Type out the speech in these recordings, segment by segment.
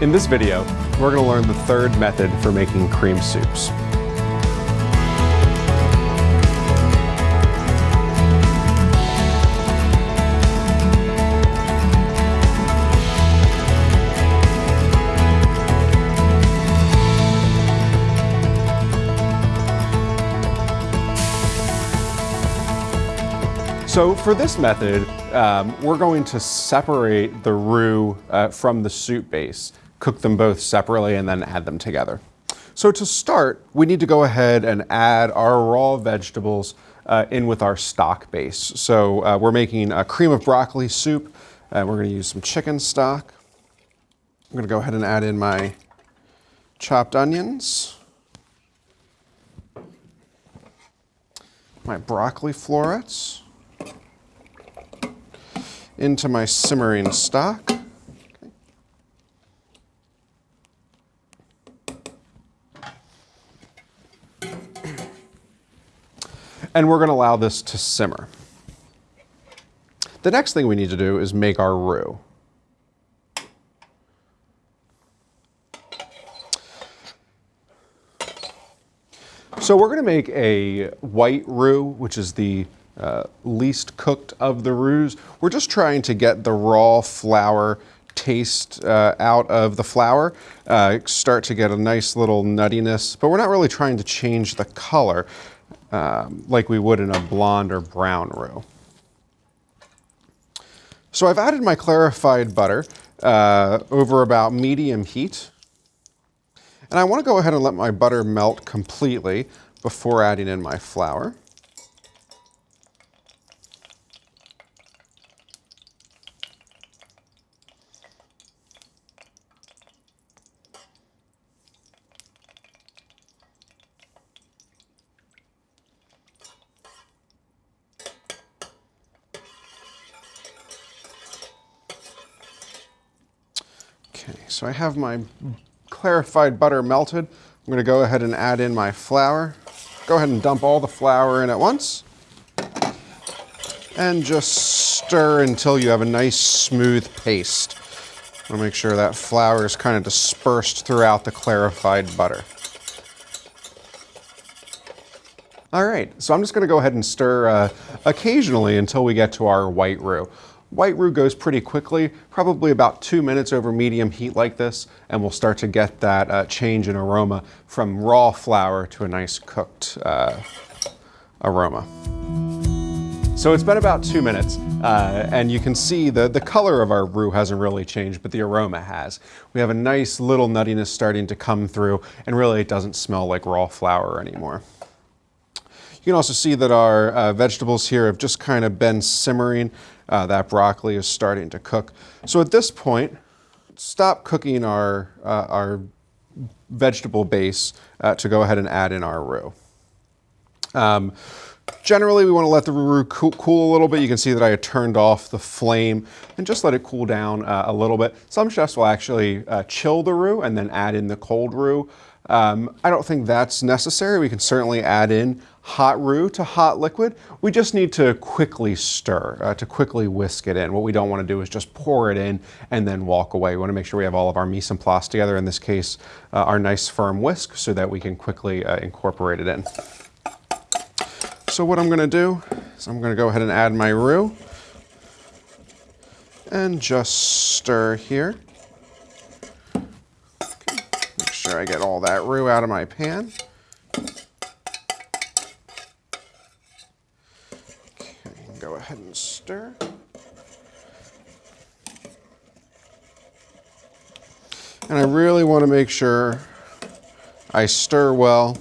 In this video, we're going to learn the third method for making cream soups. So for this method, um, we're going to separate the roux uh, from the soup base, cook them both separately and then add them together. So to start, we need to go ahead and add our raw vegetables uh, in with our stock base. So uh, we're making a cream of broccoli soup. and we're gonna use some chicken stock. I'm gonna go ahead and add in my chopped onions, my broccoli florets, into my simmering stock. And we're going to allow this to simmer. The next thing we need to do is make our roux. So we're going to make a white roux, which is the uh, least cooked of the roux. We're just trying to get the raw flour taste uh, out of the flour, uh, start to get a nice little nuttiness, but we're not really trying to change the color um, like we would in a blonde or brown roux. So I've added my clarified butter uh, over about medium heat. And I want to go ahead and let my butter melt completely before adding in my flour. Okay, so I have my clarified butter melted. I'm gonna go ahead and add in my flour. Go ahead and dump all the flour in at once. And just stir until you have a nice smooth paste. I wanna make sure that flour is kind of dispersed throughout the clarified butter. All right, so I'm just gonna go ahead and stir uh, occasionally until we get to our white roux. White roux goes pretty quickly, probably about two minutes over medium heat like this, and we'll start to get that uh, change in aroma from raw flour to a nice cooked uh, aroma. So it's been about two minutes, uh, and you can see the, the color of our roux hasn't really changed, but the aroma has. We have a nice little nuttiness starting to come through, and really it doesn't smell like raw flour anymore. You can also see that our uh, vegetables here have just kind of been simmering. Uh, that broccoli is starting to cook. So at this point, stop cooking our, uh, our vegetable base uh, to go ahead and add in our roux. Um, generally, we want to let the roux cool, cool, a little bit. You can see that I turned off the flame and just let it cool down uh, a little bit. Some chefs will actually uh, chill the roux and then add in the cold roux. Um, I don't think that's necessary. We can certainly add in hot roux to hot liquid. We just need to quickly stir, uh, to quickly whisk it in. What we don't want to do is just pour it in and then walk away. We want to make sure we have all of our mise en place together, in this case, uh, our nice firm whisk, so that we can quickly uh, incorporate it in. So what I'm going to do is I'm going to go ahead and add my roux and just stir here. Sure I get all that roux out of my pan. Okay, go ahead and stir. And I really want to make sure I stir well,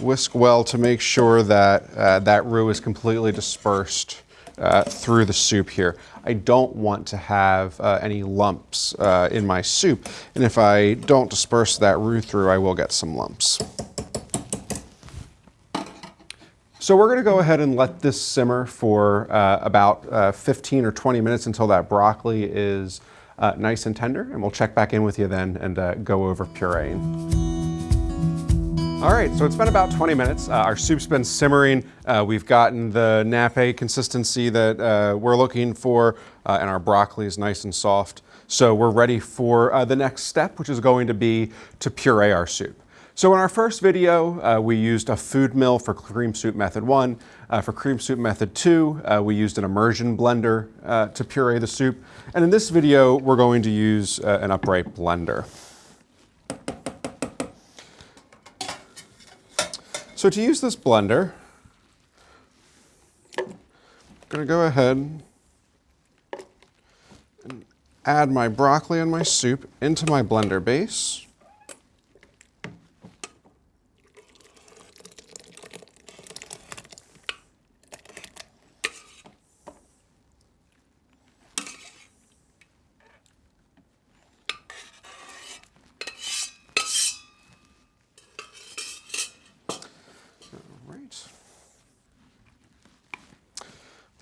whisk well to make sure that uh, that roux is completely dispersed uh, through the soup here. I don't want to have uh, any lumps uh, in my soup. And if I don't disperse that roux through, I will get some lumps. So we're going to go ahead and let this simmer for uh, about uh, 15 or 20 minutes until that broccoli is nice and tender. And we'll check back in with you then and go over pureeing. All right, so it's been about 20 minutes. Uh, our soup's been simmering. Uh, we've gotten the nappe consistency that uh, we're looking for, uh, and our broccoli is nice and soft. So we're ready for uh, the next step, which is going to be to puree our soup. So in our first video, uh, we used a food mill for cream soup method one. For cream soup method two, we used an immersion blender to puree the soup. And in this video, we're going to use an upright blender. So to use this blender, I'm going to go ahead and add my broccoli and my soup into my blender base.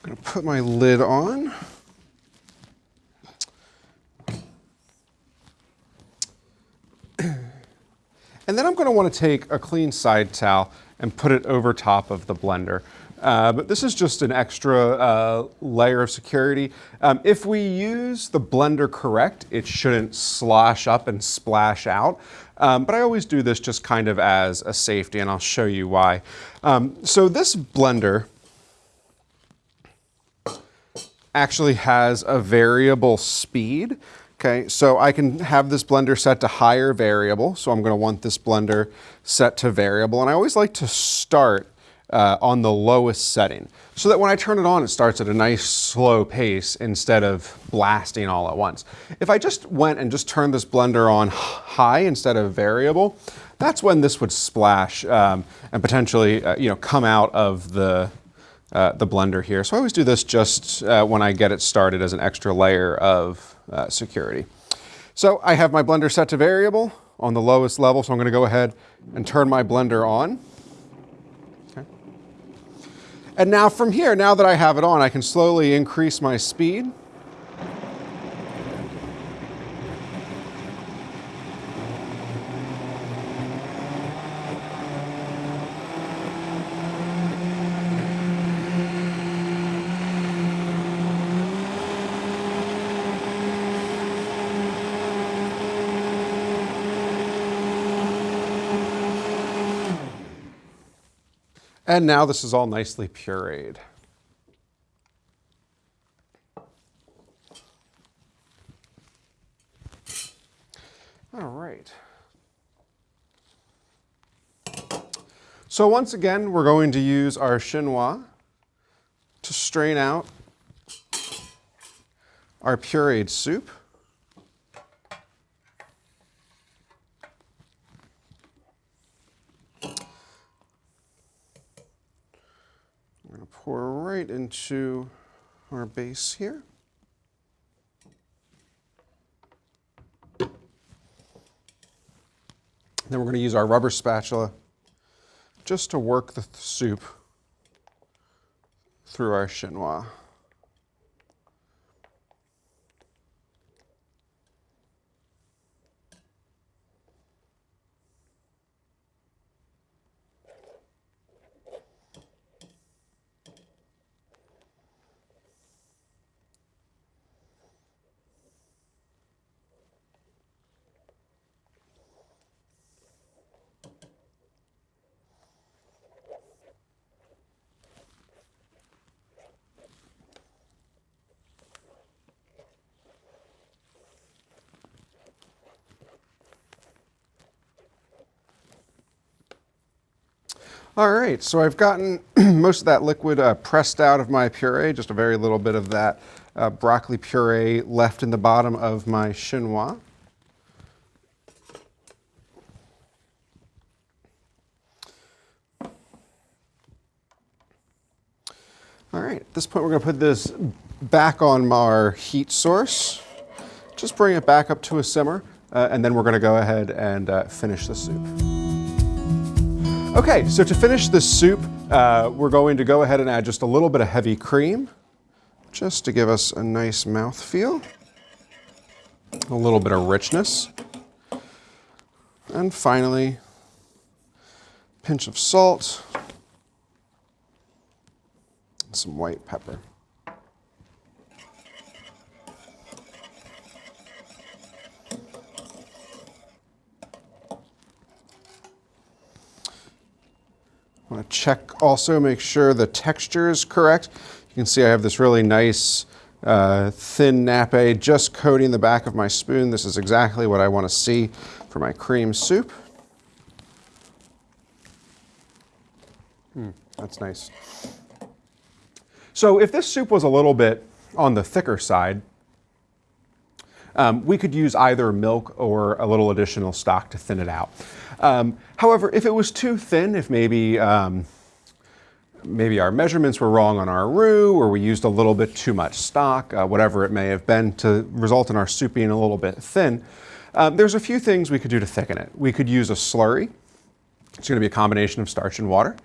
I'm going to put my lid on. And then I'm going to want to take a clean side towel and put it over top of the blender. Uh, but this is just an extra uh, layer of security. Um, if we use the blender correct, it shouldn't slosh up and splash out. Um, but I always do this just kind of as a safety, and I'll show you why. Um, so this blender actually has a variable speed. Okay, so I can have this blender set to higher variable. So I'm gonna want this blender set to variable. And I always like to start uh, on the lowest setting so that when I turn it on, it starts at a nice slow pace instead of blasting all at once. If I just went and just turned this blender on high instead of variable, that's when this would splash um, and potentially uh, you know, come out of the, uh, the blender here. So I always do this just uh, when I get it started as an extra layer of uh, security. So I have my blender set to variable on the lowest level, so I'm gonna go ahead and turn my blender on. Okay. And now from here, now that I have it on, I can slowly increase my speed. And now this is all nicely pureed. All right. So once again, we're going to use our chinois to strain out our pureed soup. pour right into our base here. Then we're going to use our rubber spatula just to work the soup through our chinois. All right, so I've gotten most of that liquid uh, pressed out of my puree, just a very little bit of that uh, broccoli puree left in the bottom of my chinois. All right, at this point we're gonna put this back on our heat source. Just bring it back up to a simmer, uh, and then we're gonna go ahead and uh, finish the soup. Okay, so to finish this soup, uh, we're going to go ahead and add just a little bit of heavy cream, just to give us a nice mouth feel, a little bit of richness. And finally, pinch of salt, and some white pepper. Check also, make sure the texture is correct. You can see I have this really nice uh, thin nappe just coating the back of my spoon. This is exactly what I want to see for my cream soup. Mm, that's nice. So if this soup was a little bit on the thicker side, um, we could use either milk or a little additional stock to thin it out. Um, however, if it was too thin, if maybe um, maybe our measurements were wrong on our roux or we used a little bit too much stock, uh, whatever it may have been to result in our soup being a little bit thin, um, there's a few things we could do to thicken it. We could use a slurry. It's going to be a combination of starch and water.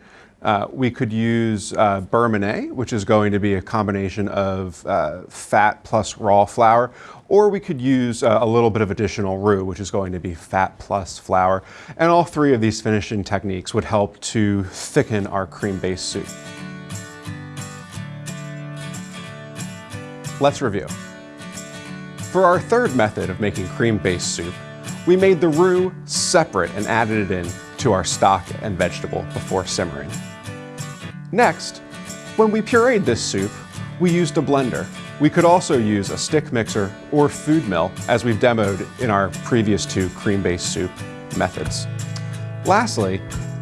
Uh, we could use uh, manié, which is going to be a combination of uh, fat plus raw flour, or we could use uh, a little bit of additional roux, which is going to be fat plus flour. And all three of these finishing techniques would help to thicken our cream-based soup. Let's review. For our third method of making cream-based soup, we made the roux separate and added it in to our stock and vegetable before simmering. Next, when we pureed this soup, we used a blender. We could also use a stick mixer or food mill as we've demoed in our previous two cream-based soup methods. Lastly,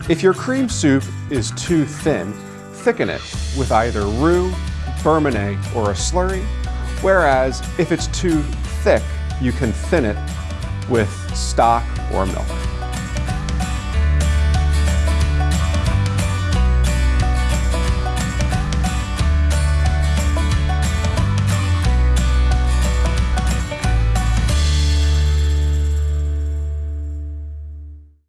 if your cream soup is too thin, thicken it with either roux, beurre or a slurry, whereas if it's too thick, you can thin it with stock or milk.